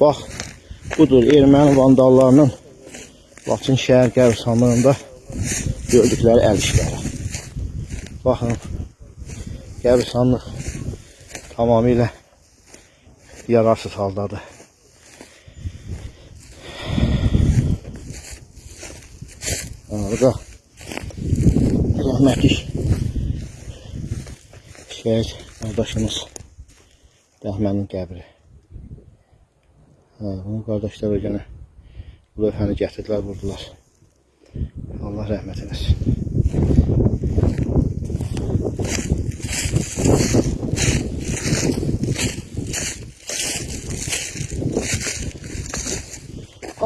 Bax, budur erməni vandallarının Laçın şəhər qəbirstanlığında gördükləri əl işləri. Baxın, qəbirstanlıq tamamilə yararsız haldadır. Orada rəhmətlik şəhid qardaşımız Rəhmənin qəbri. Hə, bunu qardaşlar o günə bu lövhəni gətirdilər, vurdular. Allah rəhmət eləsin.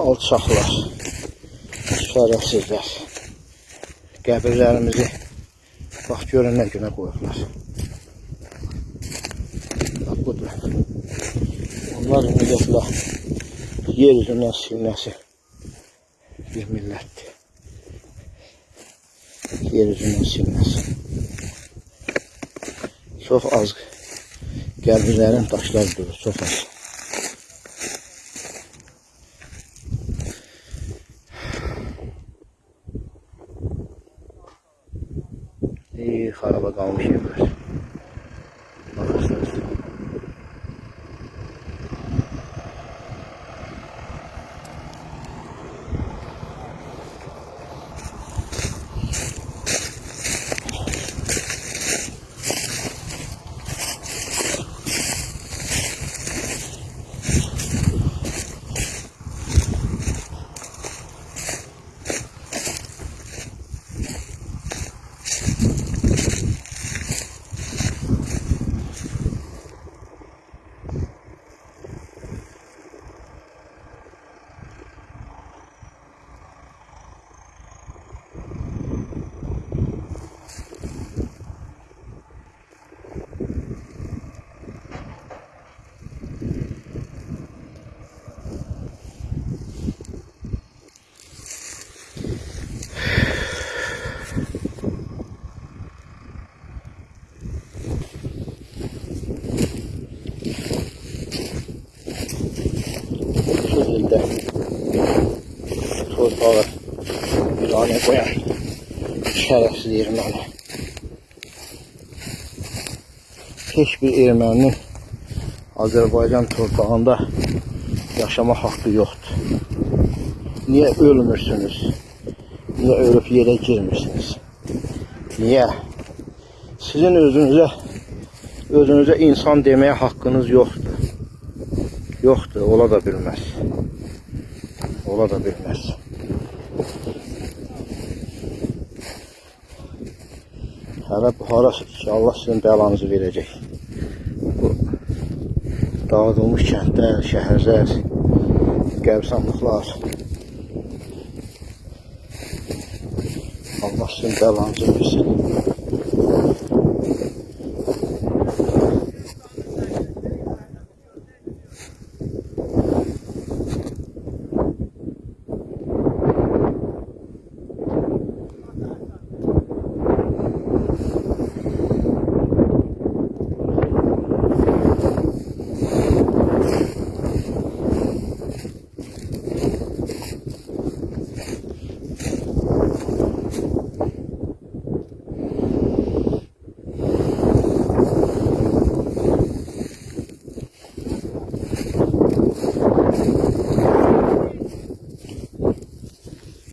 Alçaqlar, şərəfsizlər. Qəbirlərimizi bax görün nə günə qoyublar. Bax budur. الأرض قبله يرث الناس الناس بإذن الله yeriz silmez. Çox az gəlbirlərin daşlar durur, çox az. İyi, xaraba qalmış yerlər. Torpağı birane koyan şerefsiz Ermeni. Hiçbir Erməninin Azərbaycan torpağında yaşama haqqı yoxdur. Niyə ölmürsünüz? Niyə ölüb yerə girmirsiniz? Niyə? Sizin özünüzə özünüzə insan deməyə haqqınız yoxdur. Yoxdur, ola da bilməz. Ola da bilməz. Hələ bu harasıdır ki, Allah sizin bəlanızı verəcək. Bu dağıdılmış kəndlər, şəhərlər, qəbirstanlıqlar. Allah sizin bəlanızı versin.